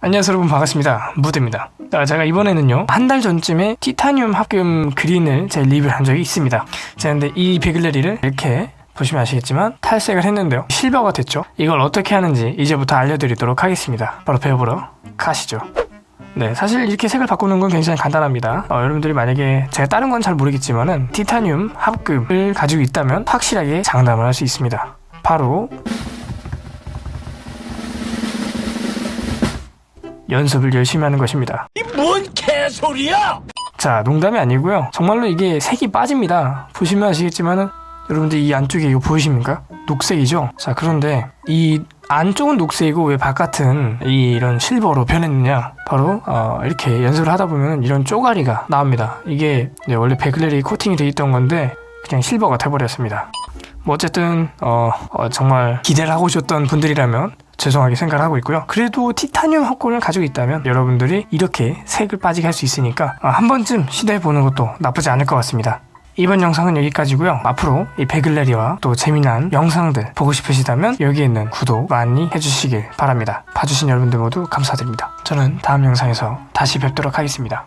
안녕하세요 여러분. 반갑습니다. 무드입니다. 자, 제가 이번에는요 한 달 전쯤에 티타늄 합금 그린을 제 리뷰를 한 적이 있습니다. 자 근데 이 베글레리를 이렇게 보시면 아시겠지만 탈색을 했는데요. 실버가 됐죠? 이걸 어떻게 하는지 이제부터 알려드리도록 하겠습니다. 바로 배워보러 가시죠. 네, 사실 이렇게 색을 바꾸는 건 굉장히 간단합니다. 어, 여러분들이 만약에 제가 다른 건 잘 모르겠지만은 티타늄 합금을 가지고 있다면 확실하게 장담을 할 수 있습니다. 바로 연습을 열심히 하는 것입니다. 뭔 개소리야! 자, 농담이 아니고요. 정말로 이게 색이 빠집니다. 보시면 아시겠지만은 여러분들 이 안쪽에 이거 보이십니까? 녹색이죠? 자, 그런데 이 안쪽은 녹색이고 왜 바깥은 이 이런 실버로 변했느냐? 바로 어, 이렇게 연습을 하다 보면 이런 쪼가리가 나옵니다. 이게 네, 원래 베글레리 코팅이 돼 있던 건데 그냥 실버가 돼버렸습니다. 뭐 어쨌든 어, 어, 정말 기대를 하고 오셨던 분들이라면 죄송하게 생각을 하고 있고요. 그래도 티타늄 합금을 가지고 있다면 여러분들이 이렇게 색을 빠지게 할 수 있으니까 어, 한 번쯤 시도해 보는 것도 나쁘지 않을 것 같습니다. 이번 영상은 여기까지고요. 앞으로 이 베글레리와 또 재미난 영상들 보고 싶으시다면 여기 있는 구독 많이 해주시길 바랍니다. 봐주신 여러분들 모두 감사드립니다. 저는 다음 영상에서 다시 뵙도록 하겠습니다.